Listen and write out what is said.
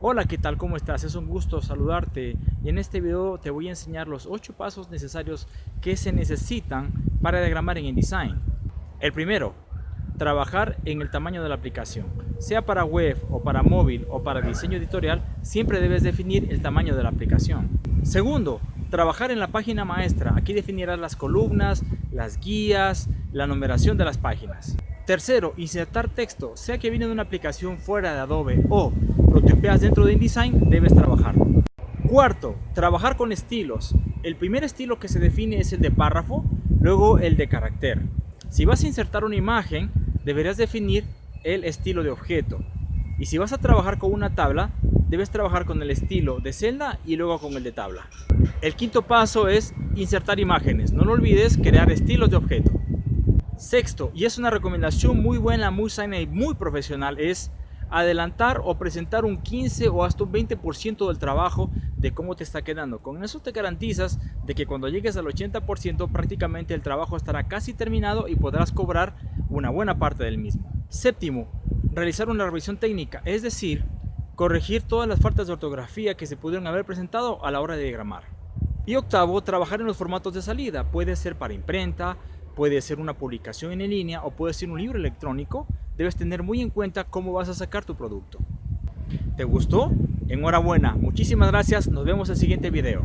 Hola, ¿qué tal? ¿Cómo estás? Es un gusto saludarte y en este video te voy a enseñar los 8 pasos necesarios que se necesitan para diagramar en InDesign. El primero, trabajar en el tamaño de la aplicación. Sea para web o para móvil o para diseño editorial, siempre debes definir el tamaño de la aplicación. Segundo, trabajar en la página maestra. Aquí definirás las columnas, las guías, la numeración de las páginas. Tercero, insertar texto, sea que viene de una aplicación fuera de Adobe o lo dentro de InDesign, debes trabajar. Cuarto, trabajar con estilos. El primer estilo que se define es el de párrafo, luego el de carácter. Si vas a insertar una imagen, deberás definir el estilo de objeto. Y si vas a trabajar con una tabla, debes trabajar con el estilo de celda y luego con el de tabla. El quinto paso es insertar imágenes. No lo olvides, crear estilos de objeto. Sexto, y es una recomendación muy buena, muy sana y muy profesional, es adelantar o presentar un 15 o hasta un 20% del trabajo de cómo te está quedando. Con eso te garantizas de que cuando llegues al 80% prácticamente el trabajo estará casi terminado y podrás cobrar una buena parte del mismo. Séptimo, realizar una revisión técnica, es decir, corregir todas las faltas de ortografía que se pudieron haber presentado a la hora de diagramar. Y octavo, trabajar en los formatos de salida, puede ser para imprenta, puede ser una publicación en línea o puede ser un libro electrónico, debes tener muy en cuenta cómo vas a sacar tu producto. ¿Te gustó? Enhorabuena, muchísimas gracias, nos vemos en el siguiente video.